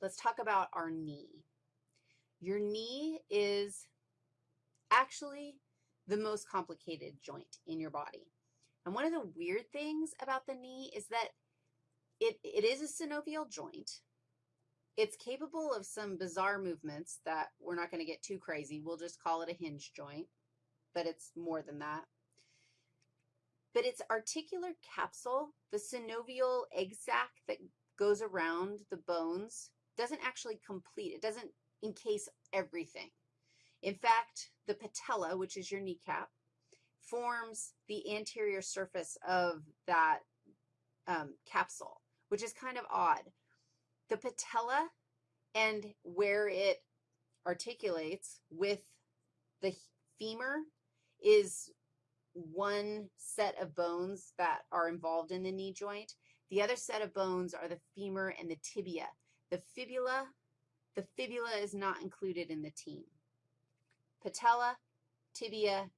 let's talk about our knee. Your knee is actually the most complicated joint in your body. And one of the weird things about the knee is that it, it is a synovial joint. It's capable of some bizarre movements that we're not going to get too crazy. We'll just call it a hinge joint, but it's more than that. But its articular capsule, the synovial egg sac that goes around the bones, doesn't actually complete. It doesn't encase everything. In fact, the patella, which is your kneecap, forms the anterior surface of that um, capsule, which is kind of odd. The patella and where it articulates with the femur is one set of bones that are involved in the knee joint. The other set of bones are the femur and the tibia. The fibula, the fibula is not included in the team. Patella, tibia,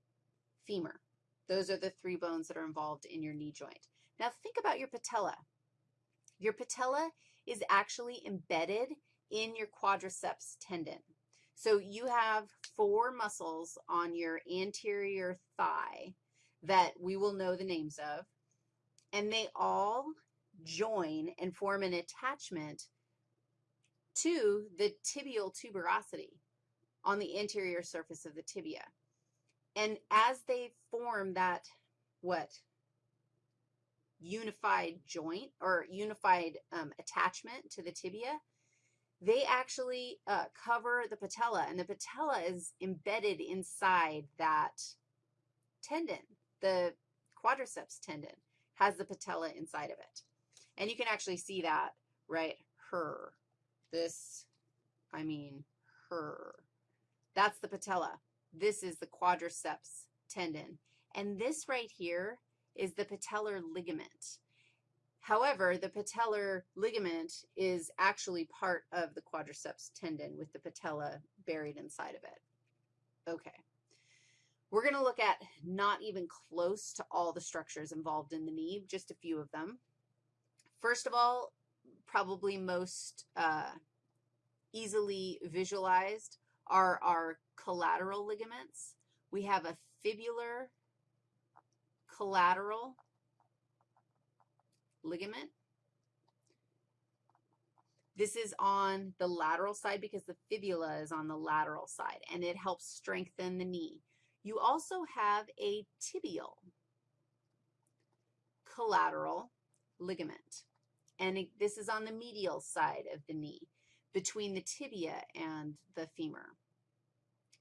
femur. Those are the three bones that are involved in your knee joint. Now think about your patella. Your patella is actually embedded in your quadriceps tendon. So you have four muscles on your anterior thigh that we will know the names of, and they all join and form an attachment to the tibial tuberosity on the anterior surface of the tibia. And as they form that, what, unified joint or unified um, attachment to the tibia, they actually uh, cover the patella, and the patella is embedded inside that tendon. The quadriceps tendon has the patella inside of it. And you can actually see that, right, her. This, I mean, her. That's the patella. This is the quadriceps tendon. And this right here is the patellar ligament. However, the patellar ligament is actually part of the quadriceps tendon with the patella buried inside of it. Okay. We're going to look at not even close to all the structures involved in the knee, just a few of them. First of all, probably most uh, easily visualized are our collateral ligaments. We have a fibular collateral ligament. This is on the lateral side because the fibula is on the lateral side, and it helps strengthen the knee. You also have a tibial collateral ligament, and this is on the medial side of the knee between the tibia and the femur.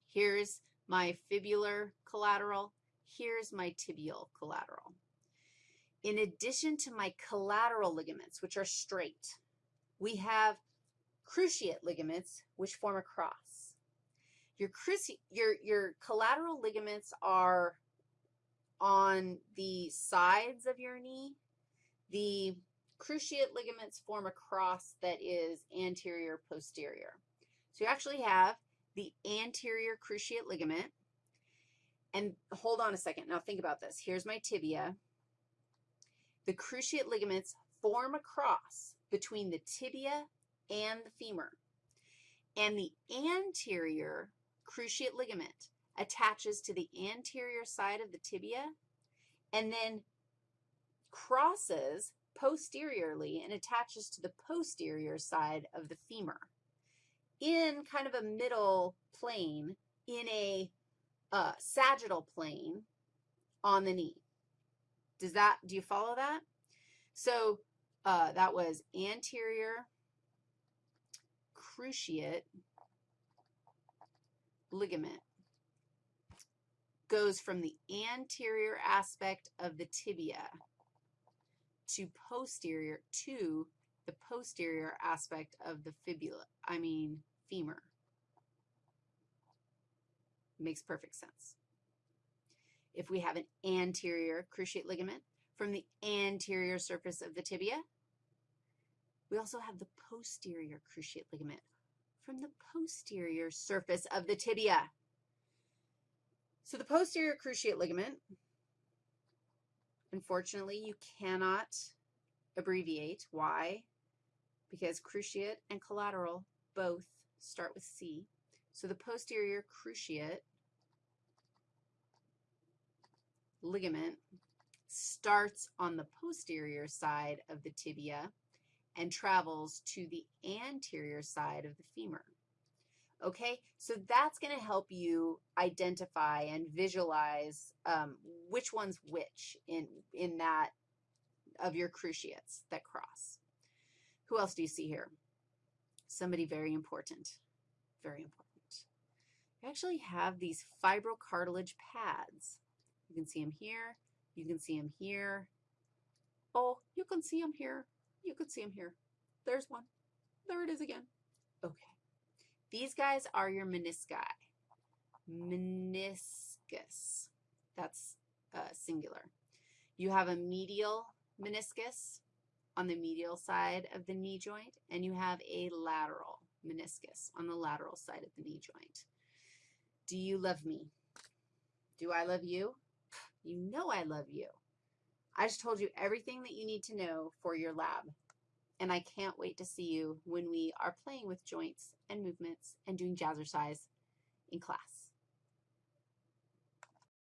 Here's my fibular collateral. Here's my tibial collateral. In addition to my collateral ligaments, which are straight, we have cruciate ligaments, which form a cross. Your, cruci your, your collateral ligaments are on the sides of your knee. The cruciate ligaments form a cross that is anterior posterior. So you actually have the anterior cruciate ligament. And hold on a second. Now think about this. Here's my tibia. The cruciate ligaments form a cross between the tibia and the femur. And the anterior cruciate ligament attaches to the anterior side of the tibia and then crosses posteriorly and attaches to the posterior side of the femur in kind of a middle plane in a uh, sagittal plane on the knee. Does that, do you follow that? So uh, that was anterior cruciate ligament goes from the anterior aspect of the tibia to posterior to the posterior aspect of the fibula, I mean femur. Makes perfect sense if we have an anterior cruciate ligament from the anterior surface of the tibia. We also have the posterior cruciate ligament from the posterior surface of the tibia. So the posterior cruciate ligament, unfortunately, you cannot abbreviate. Why? because cruciate and collateral both start with C. So the posterior cruciate ligament starts on the posterior side of the tibia and travels to the anterior side of the femur. Okay, so that's going to help you identify and visualize um, which one's which in, in that of your cruciates that cross. Who else do you see here? Somebody very important, very important. You actually have these fibrocartilage pads. You can see them here. You can see them here. Oh, you can see them here. You can see them here. There's one. There it is again. Okay. These guys are your menisci. Meniscus. That's uh, singular. You have a medial meniscus on the medial side of the knee joint, and you have a lateral meniscus on the lateral side of the knee joint. Do you love me? Do I love you? You know I love you. I just told you everything that you need to know for your lab, and I can't wait to see you when we are playing with joints and movements and doing jazzercise in class.